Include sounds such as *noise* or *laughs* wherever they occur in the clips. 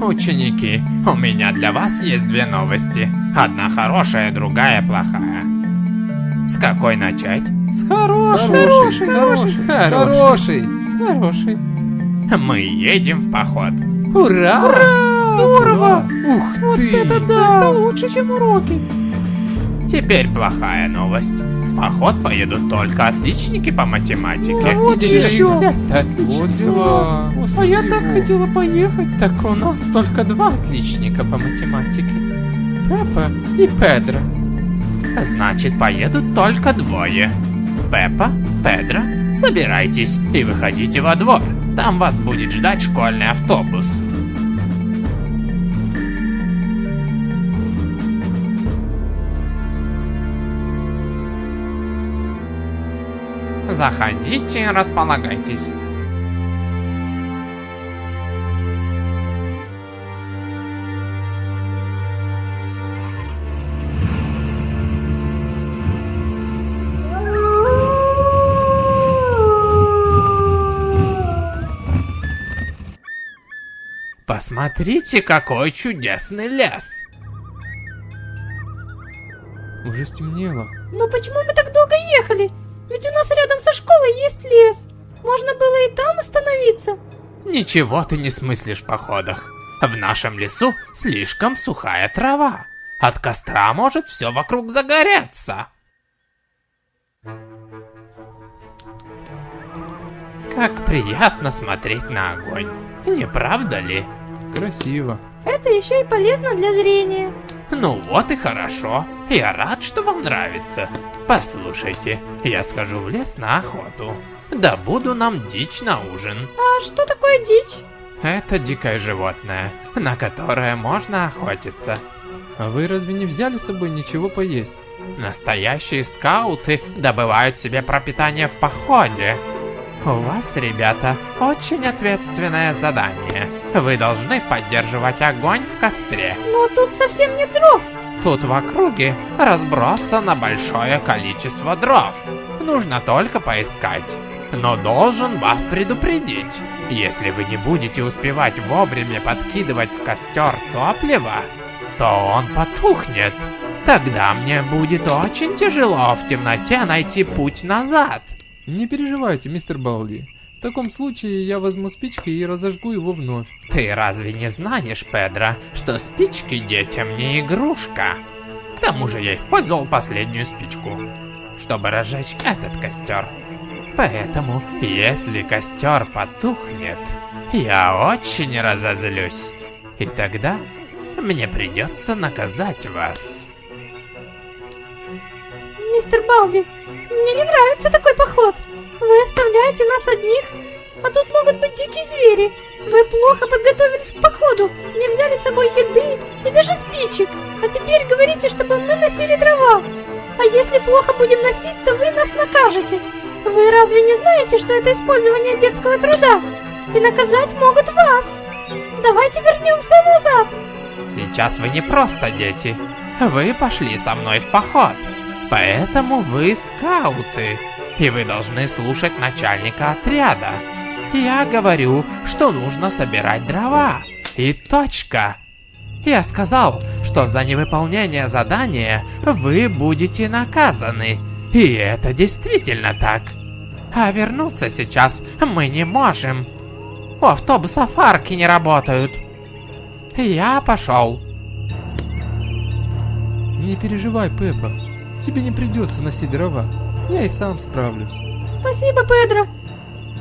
Ученики, у меня для вас есть две новости. Одна хорошая, другая плохая. С какой начать? С хорошей, Хороший, хороший, хороший, хороший. С хорошей. Мы едем в поход. Ура! Здорово! Ух Вот ты! это да! Это лучше, чем уроки. Теперь плохая новость. В поход поедут только отличники по математике. А вот еще. Вот дела. А я всего. так хотела поехать. Так у нас только два отличника по математике. Пеппа и Педро. Значит, поедут только двое. Пеппа, Педро, собирайтесь и выходите во двор. Там вас будет ждать школьный автобус. Заходите, располагайтесь. Посмотрите, какой чудесный лес. Уже стемнело. Но почему мы так долго ехали? Ведь у нас рядом со школой есть лес. Можно было и там остановиться. Ничего ты не смыслишь в походах. В нашем лесу слишком сухая трава. От костра может все вокруг загореться. Как приятно смотреть на огонь, не правда ли? Красиво. Это еще и полезно для зрения. Ну вот и хорошо. Я рад, что вам нравится. Послушайте, я схожу в лес на охоту. Добуду нам дичь на ужин. А что такое дичь? Это дикое животное, на которое можно охотиться. А вы разве не взяли с собой ничего поесть? Настоящие скауты добывают себе пропитание в походе. У вас, ребята, очень ответственное задание. Вы должны поддерживать огонь в костре. Но тут совсем нет дров. Тут в округе разбросано большое количество дров. Нужно только поискать. Но должен вас предупредить. Если вы не будете успевать вовремя подкидывать в костер топливо, то он потухнет. Тогда мне будет очень тяжело в темноте найти путь назад. Не переживайте, мистер Балди. В таком случае я возьму спички и разожгу его вновь. Ты разве не знаешь, Педро, что спички детям не игрушка? К тому же я использовал последнюю спичку, чтобы разжечь этот костер. Поэтому, если костер потухнет, я очень разозлюсь. И тогда мне придется наказать вас. Мистер Балди, мне не нравится такой поход. Вы оставляете нас одних, а тут могут быть дикие звери. Вы плохо подготовились к походу, не взяли с собой еды и даже спичек. А теперь говорите, чтобы мы носили дрова. А если плохо будем носить, то вы нас накажете. Вы разве не знаете, что это использование детского труда? И наказать могут вас. Давайте вернемся назад. Сейчас вы не просто дети. Вы пошли со мной в поход. Поэтому вы скауты. И вы должны слушать начальника отряда. Я говорю, что нужно собирать дрова. И точка. Я сказал, что за невыполнение задания вы будете наказаны. И это действительно так. А вернуться сейчас мы не можем. У автобусов арки не работают. Я пошел. Не переживай, Пеппа. Тебе не придется носить дрова. Я и сам справлюсь. Спасибо, Педро.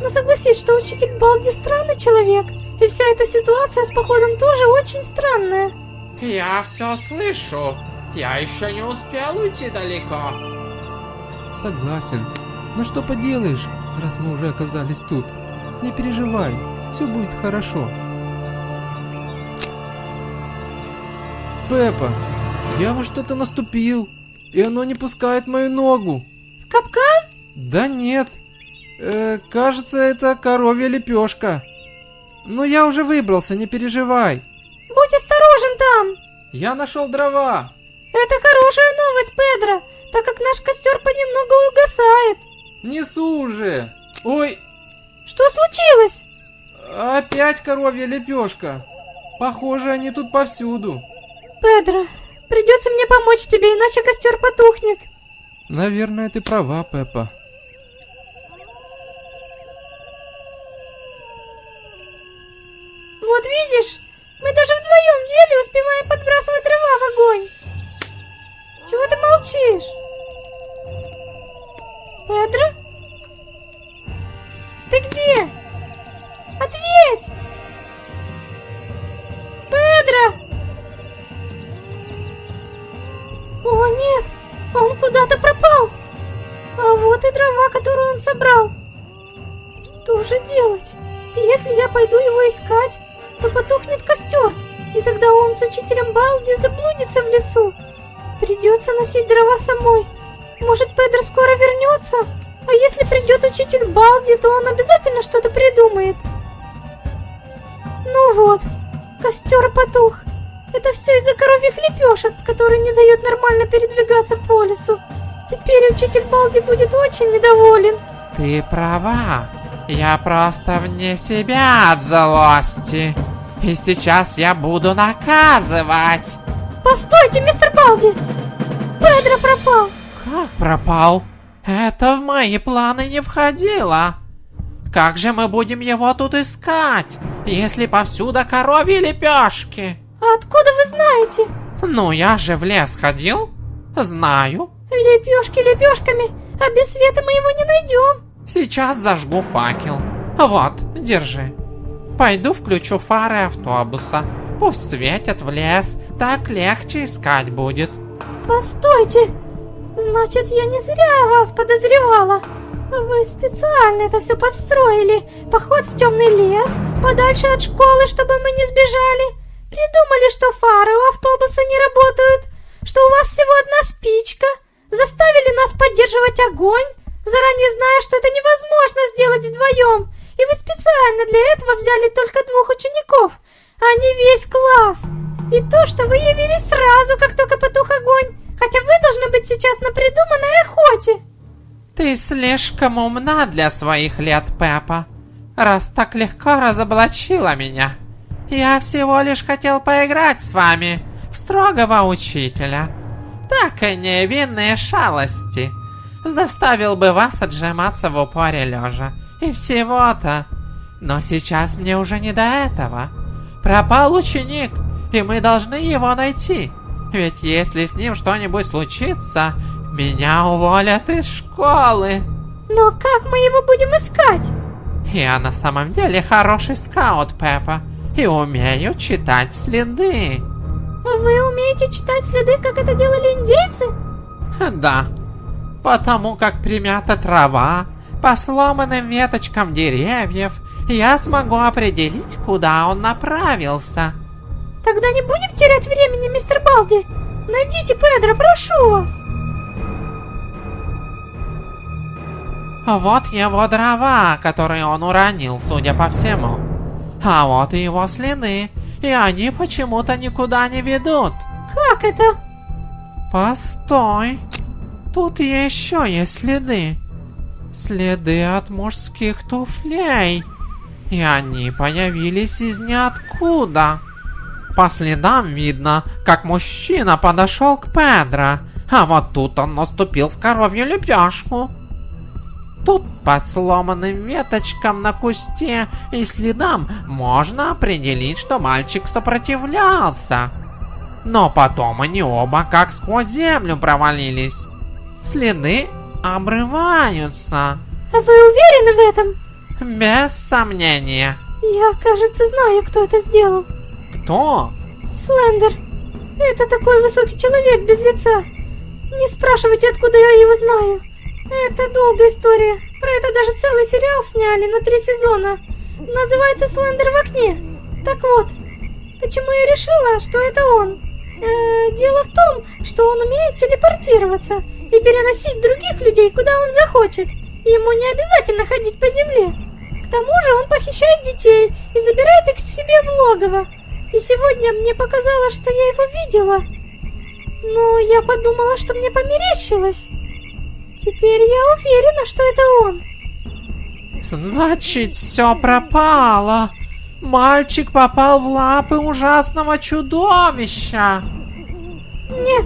Но согласись, что учитель Балди странный человек. И вся эта ситуация с походом тоже очень странная. Я все слышу. Я еще не успел уйти далеко. Согласен. Но что поделаешь, раз мы уже оказались тут. Не переживай, все будет хорошо. Пеппа, я во что-то наступил, и оно не пускает мою ногу. Капкан? Да нет. Э, кажется, это коровья лепешка. Ну я уже выбрался, не переживай. Будь осторожен там! Я нашел дрова. Это хорошая новость, Педро, так как наш костер понемногу угасает. Несу уже. Ой, Что случилось? опять коровья лепешка. Похоже, они тут повсюду. Педро, придется мне помочь тебе, иначе костер потухнет. Наверное, ты права, Пеппа. Вот видишь, мы даже вдвоем еле успеваем подбрасывать дрова в огонь. Чего ты молчишь? Педро? Ты где? Ответь! Педро! О нет, он куда-то вот и дрова, которую он собрал. Что же делать? Если я пойду его искать, то потухнет костер, и тогда он с учителем Балди заблудится в лесу. Придется носить дрова самой. Может, Педро скоро вернется? А если придет учитель Балди, то он обязательно что-то придумает. Ну вот, костер потух. Это все из-за коровьих лепешек, которые не дают нормально передвигаться по лесу. Теперь учитель Балди будет очень недоволен. Ты права. Я просто вне себя от злости. И сейчас я буду наказывать. Постойте, мистер Балди! Педро пропал! Как пропал? Это в мои планы не входило. Как же мы будем его тут искать, если повсюду коровьи лепешки? А откуда вы знаете? Ну, я же в лес ходил. Знаю. Лепешки лепешками, а без света мы его не найдем. Сейчас зажгу факел. Вот, держи. Пойду включу фары автобуса. Пусть светят в лес, так легче искать будет. Постойте! Значит, я не зря вас подозревала. Вы специально это все подстроили. Поход в темный лес, подальше от школы, чтобы мы не сбежали. Придумали, что фары у автобуса не работают, что у вас всего одна спичка. Поддерживать огонь, заранее зная, что это невозможно сделать вдвоем. И вы специально для этого взяли только двух учеников, а не весь класс. И то, что вы явились сразу, как только потух огонь, хотя вы должны быть сейчас на придуманной охоте. Ты слишком умна для своих лет, Пеппа. Раз так легко разоблачила меня. Я всего лишь хотел поиграть с вами строгого учителя. Так и невинные шалости. Заставил бы вас отжиматься в упоре лежа. И всего-то. Но сейчас мне уже не до этого. Пропал ученик, и мы должны его найти. Ведь если с ним что-нибудь случится, меня уволят из школы. Но как мы его будем искать? Я на самом деле хороший скаут, Пеппа, и умею читать следы. Вы умеете читать следы, как это делали индейцы? Да, потому как примята трава, по сломанным веточкам деревьев, я смогу определить, куда он направился. Тогда не будем терять времени, мистер Балди. Найдите Педро, прошу вас. Вот его дрова, которые он уронил, судя по всему. А вот и его следы, и они почему-то никуда не ведут. Как это? Постой. Тут еще есть следы. Следы от мужских туфлей. И они появились из ниоткуда. По следам видно, как мужчина подошел к Педро, а вот тут он наступил в коровью лепешку. Тут по сломанным веточкам на кусте и следам можно определить, что мальчик сопротивлялся. Но потом они оба как сквозь землю провалились. Следы обрываются. Вы уверены в этом? Без сомнения. Я, кажется, знаю, кто это сделал. Кто? Слендер. Это такой высокий человек без лица. Не спрашивайте, откуда я его знаю. Это долгая история. Про это даже целый сериал сняли на три сезона. Называется «Слендер в окне». Так вот, почему я решила, что это он? Э, дело в том, что он умеет телепортироваться и переносить других людей, куда он захочет. Ему не обязательно ходить по земле. К тому же он похищает детей и забирает логова. И сегодня мне показалось, что я его видела. Но я подумала, что мне померещилось. Теперь я уверена, что это он. Значит, все пропало. Мальчик попал в лапы ужасного чудовища. Нет,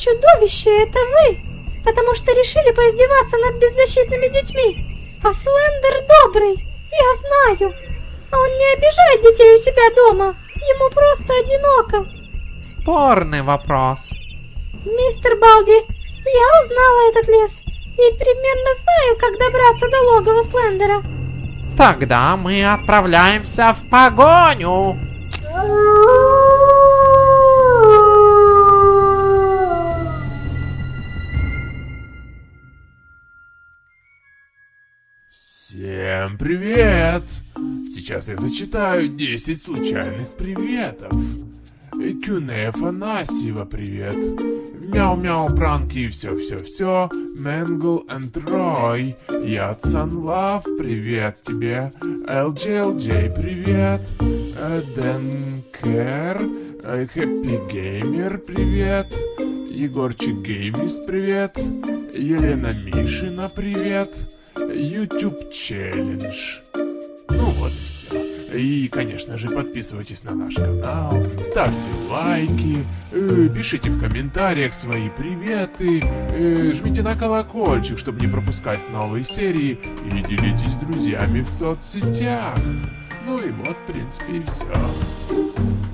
чудовище это вы, потому что решили поиздеваться над беззащитными детьми. А Слендер добрый, я знаю. Он не обижает детей у себя дома, ему просто одиноко. Спорный вопрос. Мистер Балди, я узнала этот лес и примерно знаю, как добраться до логова Слендера. Тогда мы отправляемся в погоню. *laughs* Всем привет! Сейчас я зачитаю 10 случайных приветов. Кюне Афанасьева, привет. Мяу-мяу, пранки и все-все-все. Мэнгл энд Рой. Ятсан Лав, привет тебе. LJLJ, привет. Э, Дэн Кэр. э, Хэппи Геймер, привет. Егорчик Геймист, привет. Елена Мишина, привет. YouTube Челлендж. Ну вот и все. И, конечно же, подписывайтесь на наш канал, ставьте лайки, э, пишите в комментариях свои приветы, э, жмите на колокольчик, чтобы не пропускать новые серии, и делитесь с друзьями в соцсетях. Ну и вот, в принципе, и все.